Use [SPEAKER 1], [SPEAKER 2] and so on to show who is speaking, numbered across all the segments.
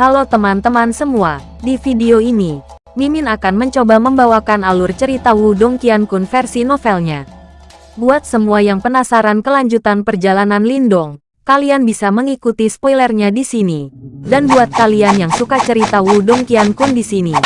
[SPEAKER 1] Halo teman-teman semua, di video ini, Mimin akan mencoba membawakan alur cerita Wudong Qiankun versi novelnya. Buat semua yang penasaran kelanjutan perjalanan Lindong, kalian bisa mengikuti spoilernya di sini. Dan buat kalian yang suka cerita Wudong Qiankun di sini,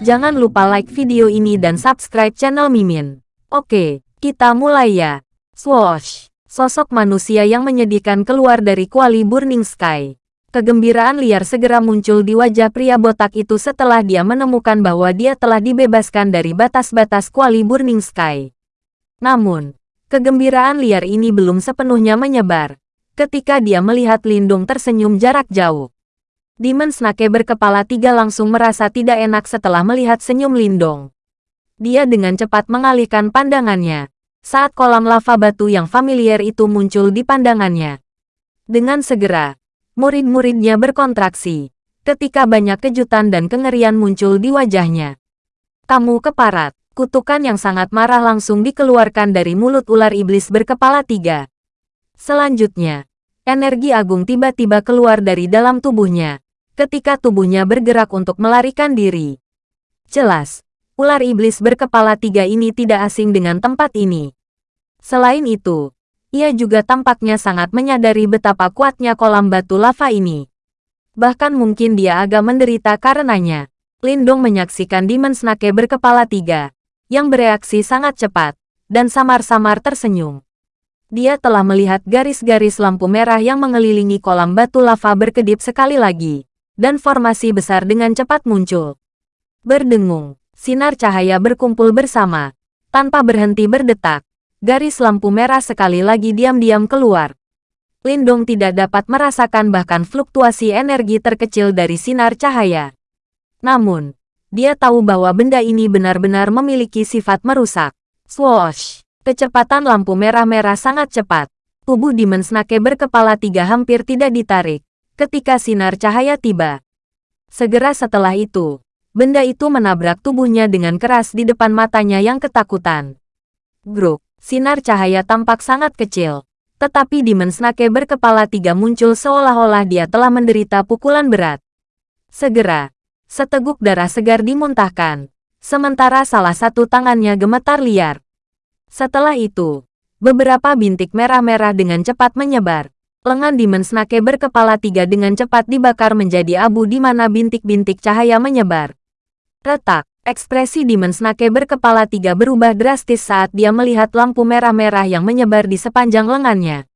[SPEAKER 1] jangan lupa like video ini dan subscribe channel Mimin. Oke, kita mulai ya. Swoosh! Sosok manusia yang menyedihkan keluar dari kuali Burning Sky. Kegembiraan liar segera muncul di wajah pria botak itu setelah dia menemukan bahwa dia telah dibebaskan dari batas-batas kuali Burning Sky. Namun, kegembiraan liar ini belum sepenuhnya menyebar. Ketika dia melihat Lindung tersenyum jarak jauh. Demon Snake berkepala tiga langsung merasa tidak enak setelah melihat senyum Lindong. Dia dengan cepat mengalihkan pandangannya saat kolam lava batu yang familiar itu muncul di pandangannya. Dengan segera, Murid-muridnya berkontraksi. Ketika banyak kejutan dan kengerian muncul di wajahnya. Kamu keparat. Kutukan yang sangat marah langsung dikeluarkan dari mulut ular iblis berkepala tiga. Selanjutnya, energi agung tiba-tiba keluar dari dalam tubuhnya. Ketika tubuhnya bergerak untuk melarikan diri. Jelas, ular iblis berkepala tiga ini tidak asing dengan tempat ini. Selain itu, ia juga tampaknya sangat menyadari betapa kuatnya kolam batu lava ini. Bahkan mungkin dia agak menderita karenanya. Lindong menyaksikan Demon Snake berkepala tiga, yang bereaksi sangat cepat, dan samar-samar tersenyum. Dia telah melihat garis-garis lampu merah yang mengelilingi kolam batu lava berkedip sekali lagi, dan formasi besar dengan cepat muncul. Berdengung, sinar cahaya berkumpul bersama, tanpa berhenti berdetak, garis lampu merah sekali lagi diam-diam keluar. Lindong tidak dapat merasakan bahkan fluktuasi energi terkecil dari sinar cahaya. Namun, dia tahu bahwa benda ini benar-benar memiliki sifat merusak. Swoosh! Kecepatan lampu merah-merah sangat cepat. Tubuh Demon Snake berkepala tiga hampir tidak ditarik ketika sinar cahaya tiba. Segera setelah itu, benda itu menabrak tubuhnya dengan keras di depan matanya yang ketakutan. Gruk! Sinar cahaya tampak sangat kecil. Tetapi Demon Snake berkepala tiga muncul seolah-olah dia telah menderita pukulan berat. Segera, seteguk darah segar dimuntahkan, sementara salah satu tangannya gemetar liar. Setelah itu, beberapa bintik merah-merah dengan cepat menyebar. Lengan Demon Snake berkepala tiga dengan cepat dibakar menjadi abu di mana bintik-bintik cahaya menyebar. Retak, Ekspresi Demon Snake berkepala tiga berubah drastis saat dia melihat lampu merah-merah yang menyebar di sepanjang lengannya.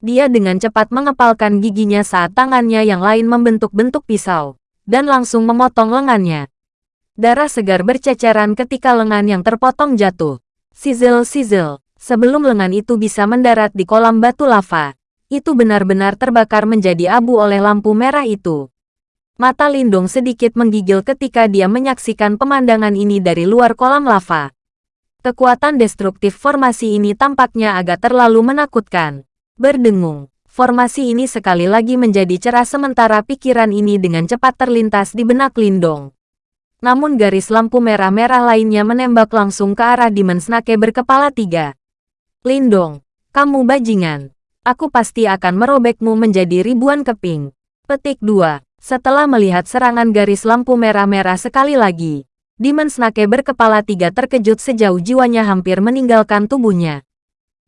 [SPEAKER 1] Dia dengan cepat mengepalkan giginya saat tangannya yang lain membentuk bentuk pisau, dan langsung memotong lengannya. Darah segar berceceran ketika lengan yang terpotong jatuh. Sizzle-sizzle, sebelum lengan itu bisa mendarat di kolam batu lava, itu benar-benar terbakar menjadi abu oleh lampu merah itu. Mata Lindung sedikit menggigil ketika dia menyaksikan pemandangan ini dari luar kolam lava. Kekuatan destruktif formasi ini tampaknya agak terlalu menakutkan. Berdengung, formasi ini sekali lagi menjadi cerah sementara pikiran ini dengan cepat terlintas di benak Lindong. Namun garis lampu merah-merah lainnya menembak langsung ke arah Demon Snake berkepala tiga. Lindong, kamu bajingan. Aku pasti akan merobekmu menjadi ribuan keping. Petik 2. Setelah melihat serangan garis lampu merah-merah sekali lagi, Demon Snake berkepala tiga terkejut sejauh jiwanya hampir meninggalkan tubuhnya.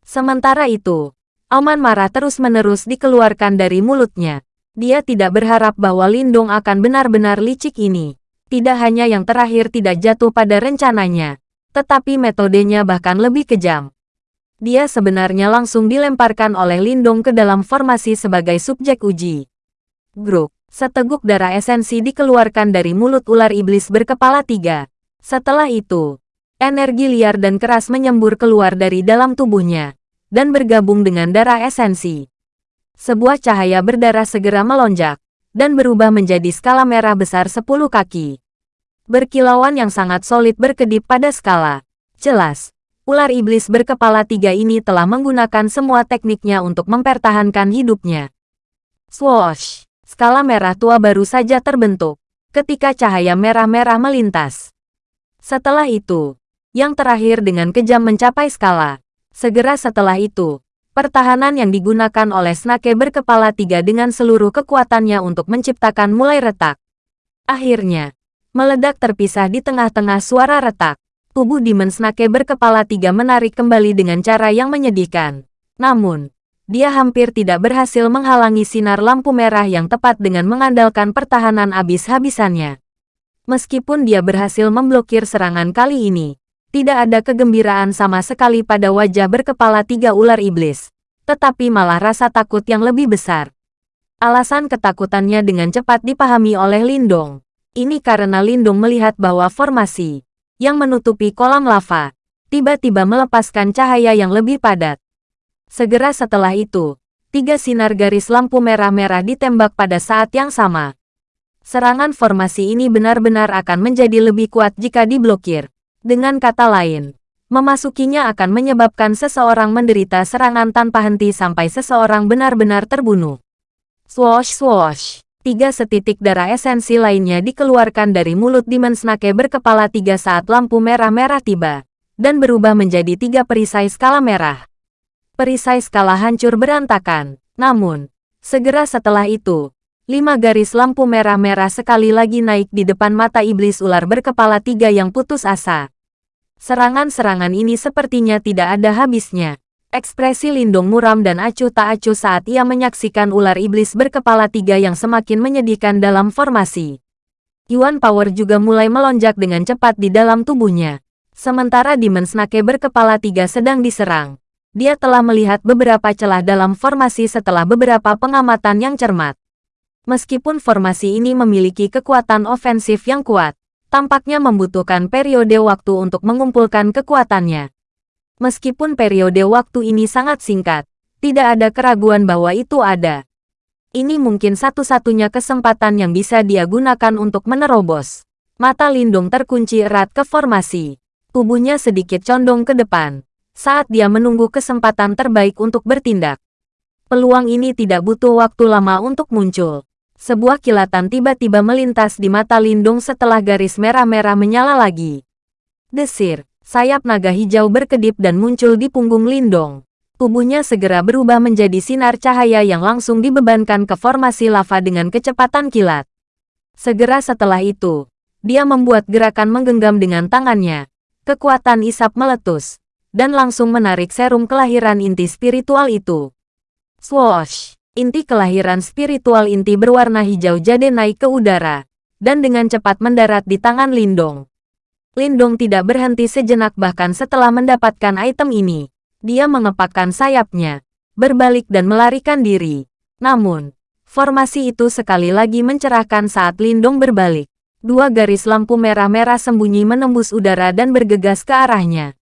[SPEAKER 1] Sementara itu, auman marah terus-menerus dikeluarkan dari mulutnya. Dia tidak berharap bahwa Lindung akan benar-benar licik ini. Tidak hanya yang terakhir tidak jatuh pada rencananya, tetapi metodenya bahkan lebih kejam. Dia sebenarnya langsung dilemparkan oleh Lindung ke dalam formasi sebagai subjek uji. Gruk. Seteguk darah esensi dikeluarkan dari mulut ular iblis berkepala tiga. Setelah itu, energi liar dan keras menyembur keluar dari dalam tubuhnya, dan bergabung dengan darah esensi. Sebuah cahaya berdarah segera melonjak, dan berubah menjadi skala merah besar 10 kaki. Berkilauan yang sangat solid berkedip pada skala. Jelas, ular iblis berkepala tiga ini telah menggunakan semua tekniknya untuk mempertahankan hidupnya. Swoosh! Skala merah tua baru saja terbentuk ketika cahaya merah-merah melintas. Setelah itu, yang terakhir dengan kejam mencapai skala. Segera setelah itu, Pertahanan yang digunakan oleh Snake berkepala tiga dengan seluruh kekuatannya untuk menciptakan mulai retak. Akhirnya, meledak terpisah di tengah-tengah suara retak. Tubuh Demon Snake berkepala tiga menarik kembali dengan cara yang menyedihkan. Namun, dia hampir tidak berhasil menghalangi sinar lampu merah yang tepat dengan mengandalkan pertahanan abis-habisannya. Meskipun dia berhasil memblokir serangan kali ini, tidak ada kegembiraan sama sekali pada wajah berkepala tiga ular iblis, tetapi malah rasa takut yang lebih besar. Alasan ketakutannya dengan cepat dipahami oleh Lindong. Ini karena Lindong melihat bahwa formasi yang menutupi kolam lava, tiba-tiba melepaskan cahaya yang lebih padat. Segera setelah itu, tiga sinar garis lampu merah-merah ditembak pada saat yang sama. Serangan formasi ini benar-benar akan menjadi lebih kuat jika diblokir. Dengan kata lain, memasukinya akan menyebabkan seseorang menderita serangan tanpa henti sampai seseorang benar-benar terbunuh. Swoosh swoosh. Tiga setitik darah esensi lainnya dikeluarkan dari mulut Demon Snake berkepala tiga saat lampu merah-merah tiba, dan berubah menjadi tiga perisai skala merah. Perisai skala hancur berantakan, namun, segera setelah itu, lima garis lampu merah-merah sekali lagi naik di depan mata iblis ular berkepala tiga yang putus asa. Serangan-serangan ini sepertinya tidak ada habisnya. Ekspresi Lindong muram dan acuh tak acuh saat ia menyaksikan ular iblis berkepala tiga yang semakin menyedihkan dalam formasi. Yuan Power juga mulai melonjak dengan cepat di dalam tubuhnya. Sementara Demon Snake berkepala tiga sedang diserang. Dia telah melihat beberapa celah dalam formasi setelah beberapa pengamatan yang cermat. Meskipun formasi ini memiliki kekuatan ofensif yang kuat, tampaknya membutuhkan periode waktu untuk mengumpulkan kekuatannya. Meskipun periode waktu ini sangat singkat, tidak ada keraguan bahwa itu ada. Ini mungkin satu-satunya kesempatan yang bisa dia gunakan untuk menerobos. Mata Lindung terkunci erat ke formasi. Tubuhnya sedikit condong ke depan. Saat dia menunggu kesempatan terbaik untuk bertindak. Peluang ini tidak butuh waktu lama untuk muncul. Sebuah kilatan tiba-tiba melintas di mata Lindung setelah garis merah-merah menyala lagi. Desir, Sayap naga hijau berkedip dan muncul di punggung Lindong. Tubuhnya segera berubah menjadi sinar cahaya yang langsung dibebankan ke formasi lava dengan kecepatan kilat. Segera setelah itu, dia membuat gerakan menggenggam dengan tangannya. Kekuatan isap meletus, dan langsung menarik serum kelahiran inti spiritual itu. Swoosh! Inti kelahiran spiritual inti berwarna hijau jade naik ke udara, dan dengan cepat mendarat di tangan Lindong. Lindong tidak berhenti sejenak bahkan setelah mendapatkan item ini. Dia mengepakkan sayapnya, berbalik dan melarikan diri. Namun, formasi itu sekali lagi mencerahkan saat Lindong berbalik. Dua garis lampu merah-merah sembunyi menembus udara dan bergegas ke arahnya.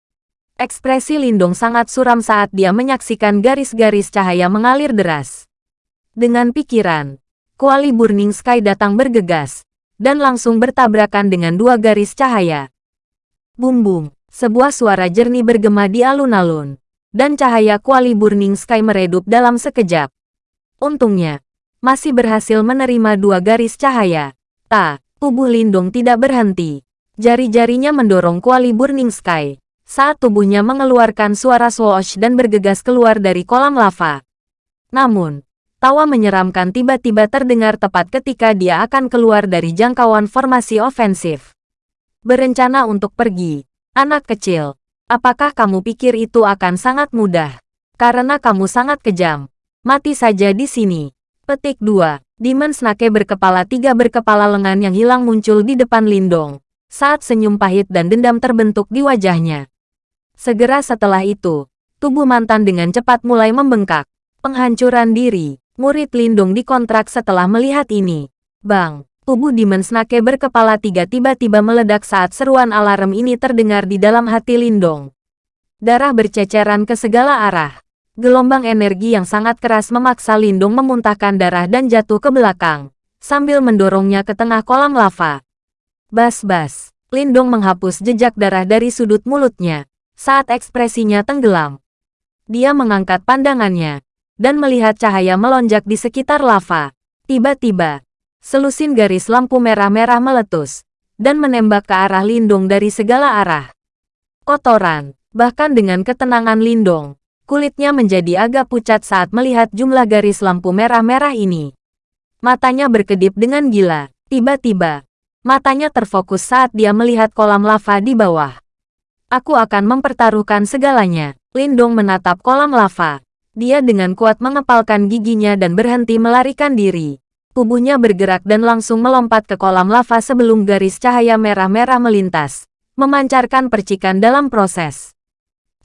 [SPEAKER 1] Ekspresi Lindong sangat suram saat dia menyaksikan garis-garis cahaya mengalir deras. Dengan pikiran, kuali Burning Sky datang bergegas, dan langsung bertabrakan dengan dua garis cahaya. Bum bum, sebuah suara jernih bergema di alun-alun, dan cahaya kuali Burning Sky meredup dalam sekejap. Untungnya, masih berhasil menerima dua garis cahaya. Ta, tubuh Lindung tidak berhenti. Jari-jarinya mendorong kuali Burning Sky, saat tubuhnya mengeluarkan suara swoosh dan bergegas keluar dari kolam lava. Namun, tawa menyeramkan tiba-tiba terdengar tepat ketika dia akan keluar dari jangkauan formasi ofensif. Berencana untuk pergi. Anak kecil, apakah kamu pikir itu akan sangat mudah? Karena kamu sangat kejam. Mati saja di sini. Petik 2. Demon Snake berkepala tiga berkepala lengan yang hilang muncul di depan Lindong. Saat senyum pahit dan dendam terbentuk di wajahnya. Segera setelah itu, tubuh mantan dengan cepat mulai membengkak. Penghancuran diri. Murid Lindung dikontrak setelah melihat ini. Bang, Tubuh Demon Snake berkepala tiga tiba-tiba meledak saat seruan alarm ini terdengar di dalam hati Lindong. Darah berceceran ke segala arah. Gelombang energi yang sangat keras memaksa Lindong memuntahkan darah dan jatuh ke belakang, sambil mendorongnya ke tengah kolam lava. Bas-bas, Lindong menghapus jejak darah dari sudut mulutnya, saat ekspresinya tenggelam. Dia mengangkat pandangannya, dan melihat cahaya melonjak di sekitar lava. Tiba-tiba, Selusin garis lampu merah-merah meletus, dan menembak ke arah Lindong dari segala arah. Kotoran, bahkan dengan ketenangan Lindong, Kulitnya menjadi agak pucat saat melihat jumlah garis lampu merah-merah ini. Matanya berkedip dengan gila. Tiba-tiba, matanya terfokus saat dia melihat kolam lava di bawah. Aku akan mempertaruhkan segalanya. Lindong menatap kolam lava. Dia dengan kuat mengepalkan giginya dan berhenti melarikan diri. Tubuhnya bergerak dan langsung melompat ke kolam lava sebelum garis cahaya merah-merah melintas, memancarkan percikan dalam proses.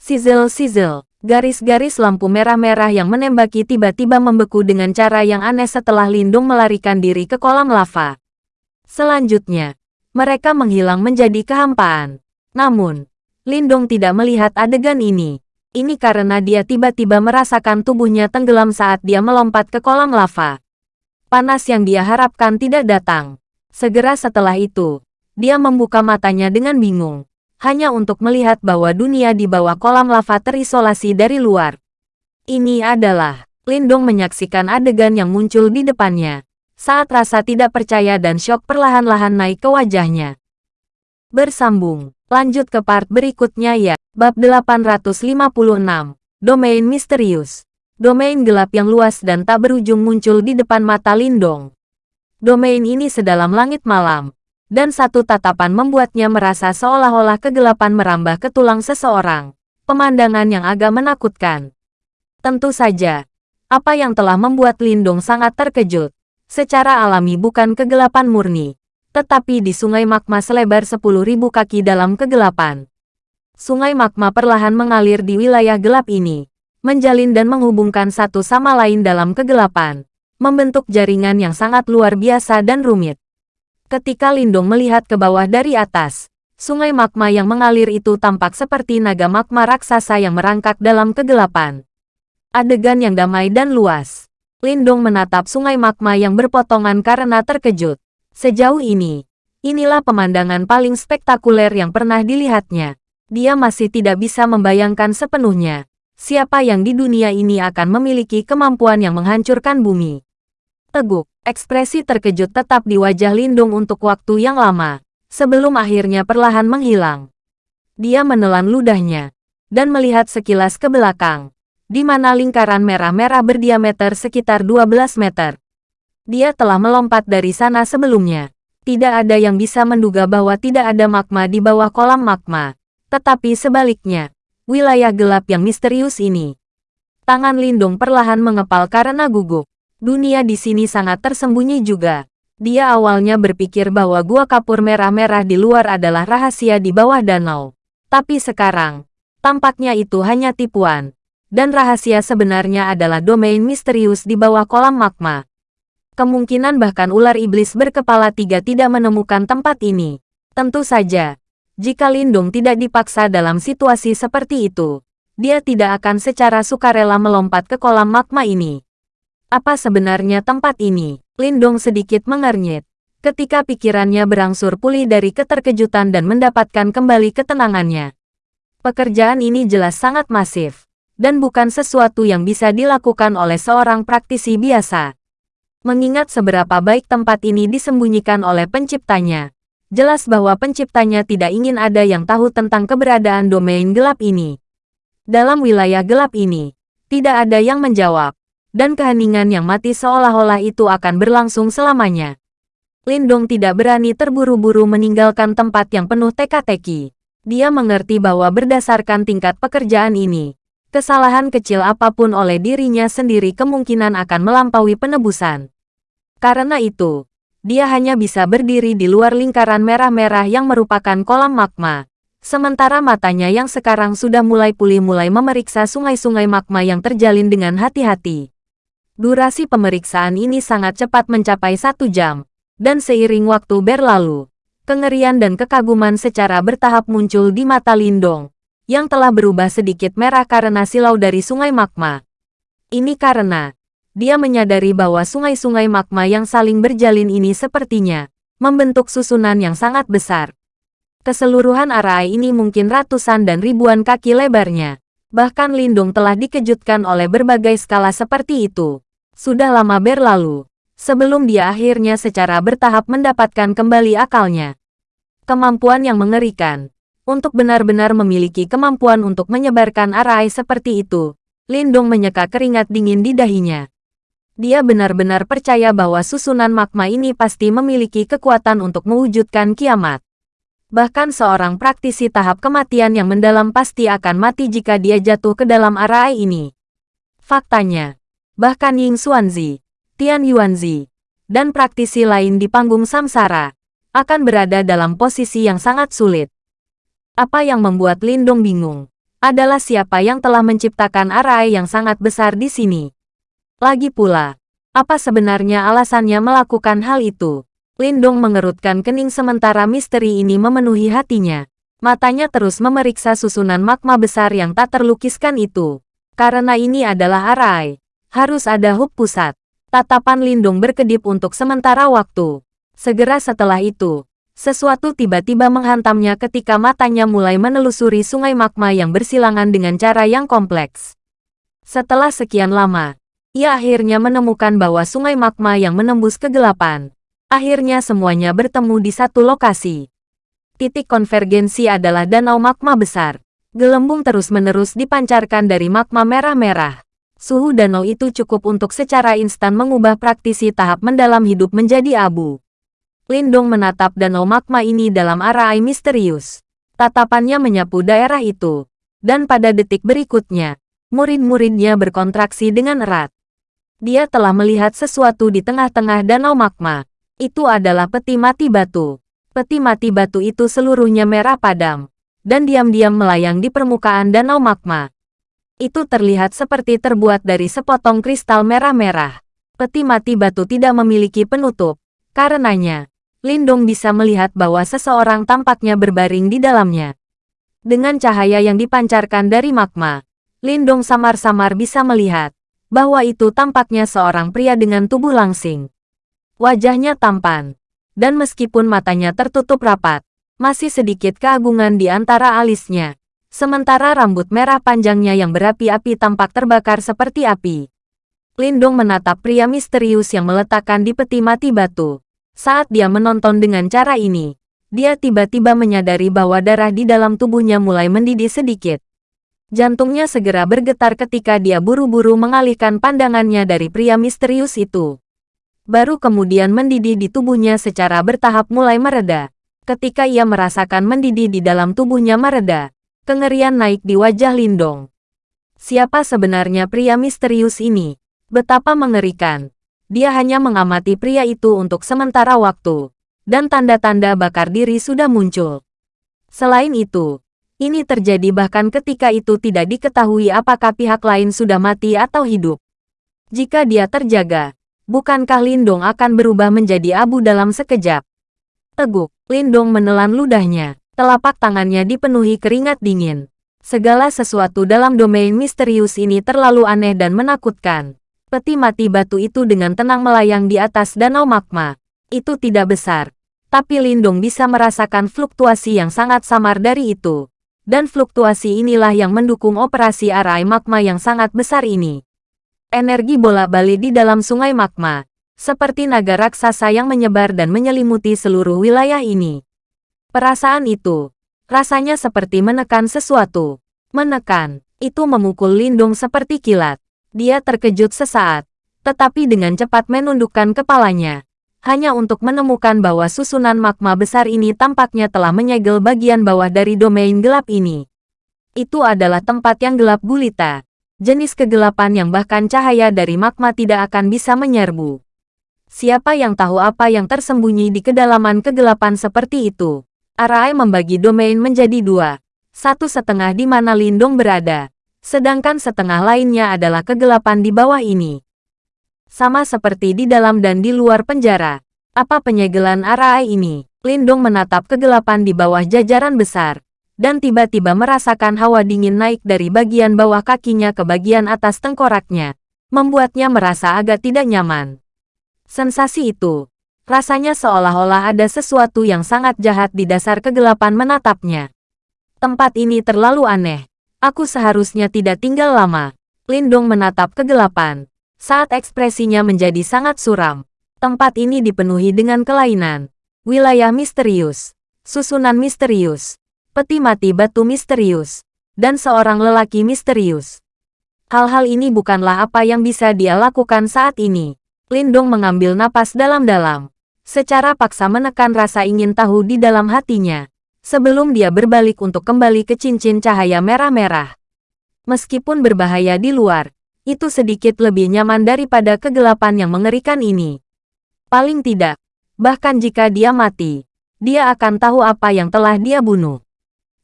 [SPEAKER 1] Sizzle-sizzle. Garis-garis lampu merah-merah yang menembaki tiba-tiba membeku dengan cara yang aneh setelah Lindung melarikan diri ke kolam lava. Selanjutnya, mereka menghilang menjadi kehampaan. Namun, Lindung tidak melihat adegan ini. Ini karena dia tiba-tiba merasakan tubuhnya tenggelam saat dia melompat ke kolam lava. Panas yang dia harapkan tidak datang. Segera setelah itu, dia membuka matanya dengan bingung hanya untuk melihat bahwa dunia di bawah kolam lava terisolasi dari luar. Ini adalah, Lindong menyaksikan adegan yang muncul di depannya, saat rasa tidak percaya dan syok perlahan-lahan naik ke wajahnya. Bersambung, lanjut ke part berikutnya ya, bab 856, Domain Misterius. Domain gelap yang luas dan tak berujung muncul di depan mata Lindong. Domain ini sedalam langit malam, dan satu tatapan membuatnya merasa seolah-olah kegelapan merambah ke tulang seseorang. Pemandangan yang agak menakutkan. Tentu saja, apa yang telah membuat Lindung sangat terkejut. Secara alami bukan kegelapan murni, tetapi di sungai magma selebar 10.000 kaki dalam kegelapan. Sungai magma perlahan mengalir di wilayah gelap ini, menjalin dan menghubungkan satu sama lain dalam kegelapan, membentuk jaringan yang sangat luar biasa dan rumit. Ketika Lindong melihat ke bawah dari atas, sungai magma yang mengalir itu tampak seperti naga magma raksasa yang merangkak dalam kegelapan. Adegan yang damai dan luas. Lindong menatap sungai magma yang berpotongan karena terkejut. Sejauh ini, inilah pemandangan paling spektakuler yang pernah dilihatnya. Dia masih tidak bisa membayangkan sepenuhnya siapa yang di dunia ini akan memiliki kemampuan yang menghancurkan bumi. Teguk. Ekspresi terkejut tetap di wajah Lindung untuk waktu yang lama, sebelum akhirnya perlahan menghilang. Dia menelan ludahnya, dan melihat sekilas ke belakang, di mana lingkaran merah-merah berdiameter sekitar 12 meter. Dia telah melompat dari sana sebelumnya. Tidak ada yang bisa menduga bahwa tidak ada magma di bawah kolam magma. Tetapi sebaliknya, wilayah gelap yang misterius ini. Tangan Lindung perlahan mengepal karena gugup. Dunia di sini sangat tersembunyi juga. Dia awalnya berpikir bahwa gua kapur merah-merah di luar adalah rahasia di bawah danau. Tapi sekarang, tampaknya itu hanya tipuan. Dan rahasia sebenarnya adalah domain misterius di bawah kolam magma. Kemungkinan bahkan ular iblis berkepala tiga tidak menemukan tempat ini. Tentu saja, jika Lindung tidak dipaksa dalam situasi seperti itu, dia tidak akan secara sukarela melompat ke kolam magma ini. Apa sebenarnya tempat ini? Lindong sedikit mengernyit. Ketika pikirannya berangsur pulih dari keterkejutan dan mendapatkan kembali ketenangannya. Pekerjaan ini jelas sangat masif. Dan bukan sesuatu yang bisa dilakukan oleh seorang praktisi biasa. Mengingat seberapa baik tempat ini disembunyikan oleh penciptanya. Jelas bahwa penciptanya tidak ingin ada yang tahu tentang keberadaan domain gelap ini. Dalam wilayah gelap ini, tidak ada yang menjawab dan keheningan yang mati seolah-olah itu akan berlangsung selamanya. Lindong tidak berani terburu-buru meninggalkan tempat yang penuh teka-teki. Dia mengerti bahwa berdasarkan tingkat pekerjaan ini, kesalahan kecil apa pun oleh dirinya sendiri kemungkinan akan melampaui penebusan. Karena itu, dia hanya bisa berdiri di luar lingkaran merah-merah yang merupakan kolam magma. Sementara matanya yang sekarang sudah mulai pulih mulai memeriksa sungai-sungai magma yang terjalin dengan hati-hati. Durasi pemeriksaan ini sangat cepat mencapai satu jam, dan seiring waktu berlalu, kengerian dan kekaguman secara bertahap muncul di mata Lindong, yang telah berubah sedikit merah karena silau dari sungai magma. Ini karena, dia menyadari bahwa sungai-sungai magma yang saling berjalin ini sepertinya, membentuk susunan yang sangat besar. Keseluruhan area ini mungkin ratusan dan ribuan kaki lebarnya. Bahkan Lindung telah dikejutkan oleh berbagai skala seperti itu sudah lama berlalu, sebelum dia akhirnya secara bertahap mendapatkan kembali akalnya. Kemampuan yang mengerikan. Untuk benar-benar memiliki kemampuan untuk menyebarkan arai seperti itu, Lindong menyeka keringat dingin di dahinya. Dia benar-benar percaya bahwa susunan magma ini pasti memiliki kekuatan untuk mewujudkan kiamat. Bahkan seorang praktisi tahap kematian yang mendalam pasti akan mati jika dia jatuh ke dalam arai ini. Faktanya, bahkan Ying Xuanzi, Tian Yuanzi, dan praktisi lain di panggung samsara, akan berada dalam posisi yang sangat sulit. Apa yang membuat Lindong bingung, adalah siapa yang telah menciptakan arai yang sangat besar di sini. Lagi pula, apa sebenarnya alasannya melakukan hal itu? Lindong mengerutkan kening sementara misteri ini memenuhi hatinya. Matanya terus memeriksa susunan magma besar yang tak terlukiskan itu. Karena ini adalah arai, harus ada hub pusat. Tatapan Lindung berkedip untuk sementara waktu. Segera setelah itu, sesuatu tiba-tiba menghantamnya ketika matanya mulai menelusuri sungai magma yang bersilangan dengan cara yang kompleks. Setelah sekian lama, ia akhirnya menemukan bahwa sungai magma yang menembus kegelapan. Akhirnya semuanya bertemu di satu lokasi. Titik konvergensi adalah danau magma besar. Gelembung terus-menerus dipancarkan dari magma merah-merah. Suhu danau itu cukup untuk secara instan mengubah praktisi tahap mendalam hidup menjadi abu. Lindong menatap danau magma ini dalam arah misterius. Tatapannya menyapu daerah itu. Dan pada detik berikutnya, murid-muridnya berkontraksi dengan erat. Dia telah melihat sesuatu di tengah-tengah danau magma. Itu adalah peti mati batu. Peti mati batu itu seluruhnya merah padam dan diam-diam melayang di permukaan danau magma. Itu terlihat seperti terbuat dari sepotong kristal merah-merah. Peti mati batu tidak memiliki penutup. Karenanya, Lindong bisa melihat bahwa seseorang tampaknya berbaring di dalamnya. Dengan cahaya yang dipancarkan dari magma, Lindong samar-samar bisa melihat bahwa itu tampaknya seorang pria dengan tubuh langsing. Wajahnya tampan, dan meskipun matanya tertutup rapat, masih sedikit keagungan di antara alisnya. Sementara rambut merah panjangnya yang berapi-api tampak terbakar seperti api. Lindung menatap pria misterius yang meletakkan di peti mati batu. Saat dia menonton dengan cara ini, dia tiba-tiba menyadari bahwa darah di dalam tubuhnya mulai mendidih sedikit. Jantungnya segera bergetar ketika dia buru-buru mengalihkan pandangannya dari pria misterius itu. Baru kemudian mendidih di tubuhnya secara bertahap mulai mereda. Ketika ia merasakan mendidih di dalam tubuhnya mereda, kengerian naik di wajah Lindong. Siapa sebenarnya pria misterius ini? Betapa mengerikan. Dia hanya mengamati pria itu untuk sementara waktu, dan tanda-tanda bakar diri sudah muncul. Selain itu, ini terjadi bahkan ketika itu tidak diketahui apakah pihak lain sudah mati atau hidup. Jika dia terjaga, bukankah Lindong akan berubah menjadi abu dalam sekejap? Teguk, Lindong menelan ludahnya. Telapak tangannya dipenuhi keringat dingin. Segala sesuatu dalam domain misterius ini terlalu aneh dan menakutkan. Peti mati batu itu dengan tenang melayang di atas danau magma. Itu tidak besar. Tapi Lindong bisa merasakan fluktuasi yang sangat samar dari itu. Dan fluktuasi inilah yang mendukung operasi arai magma yang sangat besar ini. Energi bola-balik di dalam sungai magma, seperti naga raksasa yang menyebar dan menyelimuti seluruh wilayah ini. Perasaan itu, rasanya seperti menekan sesuatu. Menekan, itu memukul Lindung seperti kilat. Dia terkejut sesaat, tetapi dengan cepat menundukkan kepalanya. Hanya untuk menemukan bahwa susunan magma besar ini tampaknya telah menyegel bagian bawah dari domain gelap ini. Itu adalah tempat yang gelap gulita. Jenis kegelapan yang bahkan cahaya dari magma tidak akan bisa menyerbu. Siapa yang tahu apa yang tersembunyi di kedalaman kegelapan seperti itu? Arai membagi domain menjadi dua. Satu setengah di mana Lindung berada, sedangkan setengah lainnya adalah kegelapan di bawah ini. Sama seperti di dalam dan di luar penjara. Apa penyegelan Arai ini? Lindung menatap kegelapan di bawah jajaran besar, dan tiba-tiba merasakan hawa dingin naik dari bagian bawah kakinya ke bagian atas tengkoraknya, membuatnya merasa agak tidak nyaman. Sensasi itu, rasanya seolah-olah ada sesuatu yang sangat jahat di dasar kegelapan menatapnya. Tempat ini terlalu aneh. Aku seharusnya tidak tinggal lama. Lindong menatap kegelapan. Saat ekspresinya menjadi sangat suram. Tempat ini dipenuhi dengan kelainan. Wilayah misterius. Susunan misterius. Peti mati batu misterius. Dan seorang lelaki misterius. Hal-hal ini bukanlah apa yang bisa dia lakukan saat ini. Lindong mengambil napas dalam-dalam. Secara paksa menekan rasa ingin tahu di dalam hatinya. Sebelum dia berbalik untuk kembali ke cincin cahaya merah-merah. Meskipun berbahaya di luar, itu sedikit lebih nyaman daripada kegelapan yang mengerikan ini. Paling tidak, bahkan jika dia mati, dia akan tahu apa yang telah dia bunuh.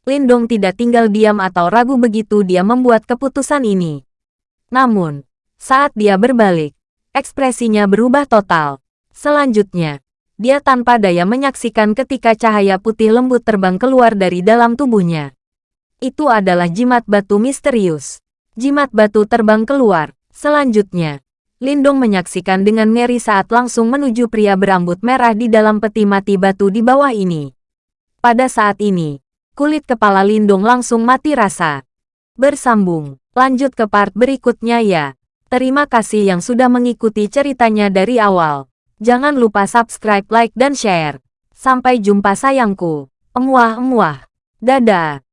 [SPEAKER 1] Lindong tidak tinggal diam atau ragu begitu dia membuat keputusan ini. Namun, saat dia berbalik, ekspresinya berubah total. Selanjutnya, dia tanpa daya menyaksikan ketika cahaya putih lembut terbang keluar dari dalam tubuhnya. Itu adalah jimat batu misterius. Jimat batu terbang keluar. Selanjutnya, Lindong menyaksikan dengan ngeri saat langsung menuju pria berambut merah di dalam peti mati batu di bawah ini. Pada saat ini, kulit kepala Lindong langsung mati rasa. Bersambung. Lanjut ke part berikutnya ya. Terima kasih yang sudah mengikuti ceritanya dari awal. Jangan lupa subscribe, like, dan share. Sampai jumpa sayangku. Emuah-emuah. Dadah.